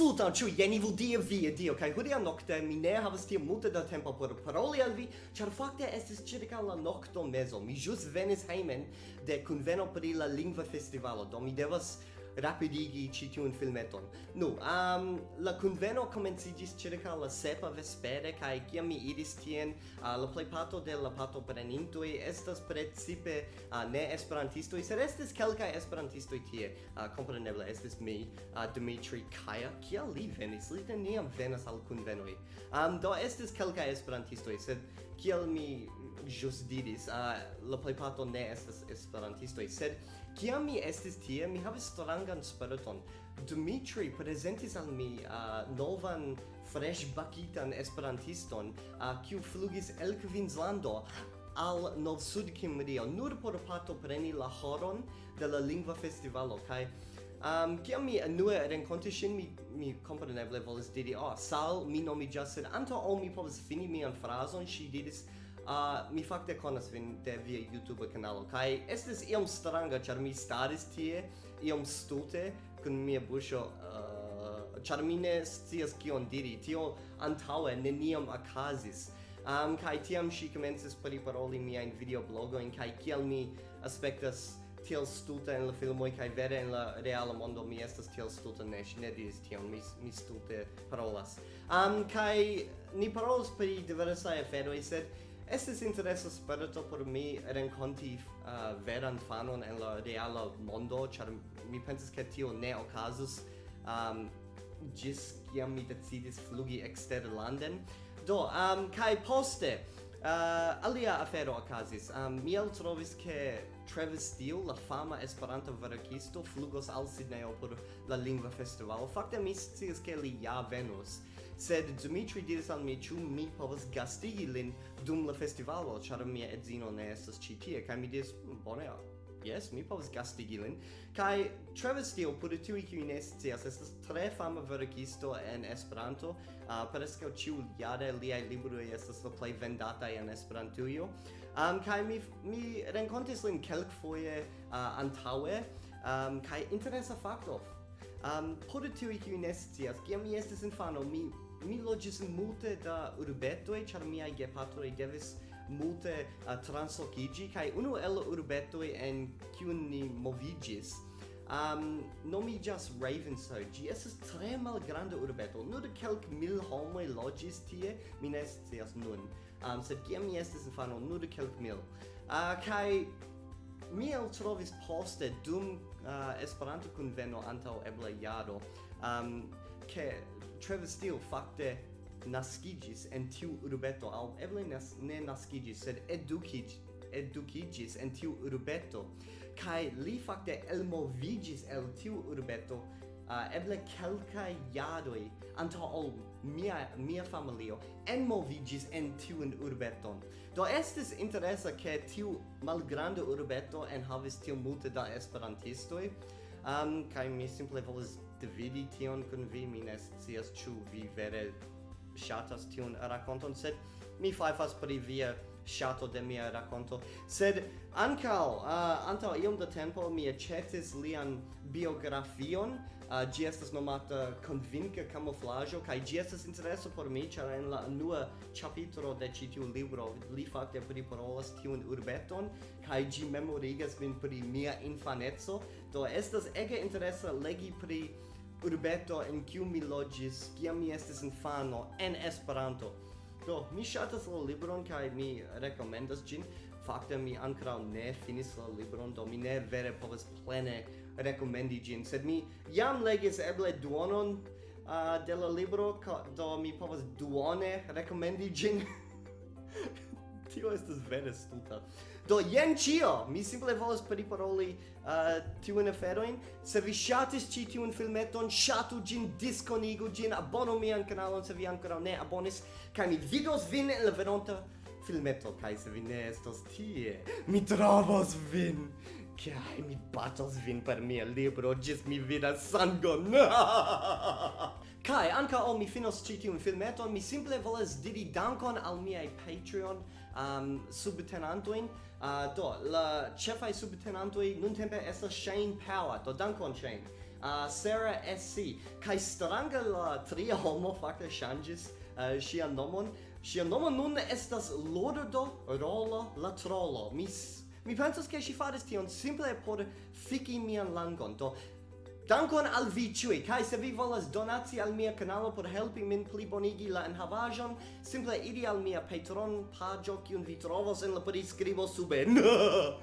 Sultan, ĉu jen ivu dia vi dio kaj hodiaŭ nokte mi ne havas tiom multe da tempo por paroli al vi, ĉar fakte estis ĉirkaŭ la nokto mezo. Mi ĵus venis hejmen de kunveno pri la lingva festivalo, do mi devas rapidigi ci tiu un filmeton. Nu, um, la conveno comencigis circa la sepa vespere kaj kiam mi iris tien, uh, la plejparto de la partoprenintoj estas precipe uh, ne esperantistoj, sed estes kelkaj esperantistoj tie. Uh, compreneble, estes mi, uh, Dimitri Kaya, Kial li venis? Li neniam venas al convenoi. Um, do estes kelkaj esperantistoj, sed kiel mi just diris, uh, la plejparto ne estas esperantistoj, sed Kiam mi estis tie, mi havis strangan spiriton. Dimitri presentis al mi uh, novan, fresh bakitan esperantiston, uh, kiu flugis el Queenslando al Nov Sud Kimrio, nur por pato preni la horon de la lingva festivalo, kai Um, kiam mi anue rencontis shin, mi, mi compreneble volis diri, oh, sal, mi nomiĝas, sed anto ol mi povis fini mian frazon, ŝi diris, uh, mi fakte konas vin de via YouTube kanalo kaj estis iom stranga ĉar mi staris tie iom stute kun mia buŝo uh, ĉar mi ne scias kion diri. Tio antaŭe neniam okazis. Um, kaj tiam ŝi komencis priparoli miajn videoblogojn kaj kiel mi aspektas tiel stulta en la filmo kaj vere en la reala mondo mi estas tiel stulta ne ŝi ne diris tion mi mi stulte parolas. Um, kaj ni parolas pri diversaj aferoj sed estes interesas sperto por mi renconti uh, veran fanon en la reala mondo, char mi pensas che tio ne ocasus um, gis kiam mi decidis flugi eksterlanden. Do, um, kai poste, Uh, alia afero okazis. Um, mi trovis che Travis Steele, la fama esperanto verkisto, flugos al Sydney por la lingua festival. Fakte mi scias che li ja venus sed Dimitri diris al mi ĉu mi povas gastigi lin dum la festivalo ĉar mia edzino ne estas ĉi tie kaj mi diris bone Yes, mi povas gastigi lin. Kai Travis Steele, por tiuj kiuj ne scias, estas tre fama verkisto en Esperanto. Uh, Preskaŭ ĉiujare liaj libroj estas la plej vendataj en Esperantujo. Um, kaj mi mi renkontis lin kelkfoje uh, antaŭe. Um, kai interesa fakto. Um, por tiuj kiuj ne scias, kiam mi estis infano, mi mi loĝis multe da urbetoj ĉar miaj gepatroj devis multe uh, translokiĝi kaj unu el urbetoj en kiun ni moviĝis um, nomiĝas so Ĝi estas tre malgranda urbeto. Nur kelk mil homoj loĝis tie, mi ne scias nun. Um, sed kiam mi estis infano, nur kelk mil. Uh, kaj mi eltrovis poste dum uh, Esperanto-kunveno antaŭ ebla jaro, um, ke Trevor Steele fakte naskigis en tiu urbeto. Al eble nas, ne naskigis sed edukigis edukigis en tiu urbeto. Kai li fakte elmovigis el tiu urbeto uh, eble kelka yadoi anto ol mia mia familio enmovigis en tiu urbeton. Do estis interesa ke tiu malgranda urbeto enhavis tiu multe da esperantistoi um, kai mi simple volis dividi tion kun vi, mi ne scias ĉu vi vere ŝatas tiun rakonton, sed mi fajfas pri via shato de mia racconto sed ancao uh, antao iom da tempo mi accetis lian biografion. Uh, gi estas nomata convinca camouflaggio kai gi estas intereso por mi ĉar en la unua ĉapitro de ĉi tiu libro li fakte priparolas tiun urbeton kai gi memorigas min pri mia infaneco. Do estas ege interesa legi pri urbeto en kiu mi logis kiam mi estis infano en Esperanto do mi ŝatas la libron kaj mi rekomendas ĝin. Fakte mi ankoraŭ ne finis la libron do mi ne vere povas plene rekomendi ĝin. Sed mi jam legis eble duonon uh, de la libro do mi povas duone rekomendi ĝin. Tio estas vere stulta. Do jen cio, mi simple volas periparoli uh, tiun aferoin. Se vi shatis ci tiun filmeton, shatu gin, disconigu gin, abonu mian kanalon se vi ancora ne abonis, kai mi vidos vin en la veronta filmeto, kai se vi ne estos tie, mi trovos vin! Kai mi batos vin per mia libro, gis mi vidas sangon! Kai anka o mi finos ĉi tiun filmeton, mi simple volas diri dankon al miaj Patreon um, subtenantojn. Uh, do, la ĉefaj subtenantoj nuntempe estas Shane Power. Do dankon Shane. Uh, Sarah SC. Kai stranga la tria homo fakte ŝanĝis uh, ŝian nomon. Ŝia nomo nun estas Lordo Rolo la Trollo. Mi mi pensas ke ŝi faris tion simple por fiki mian langon. Do Dankon al vi ciui, kai se vi volas donaci al mia canalo por helpi min pli bonigi la enhavajon, simple iri al mia Patreon pagio, kiun vi trovos en la priskribo suben.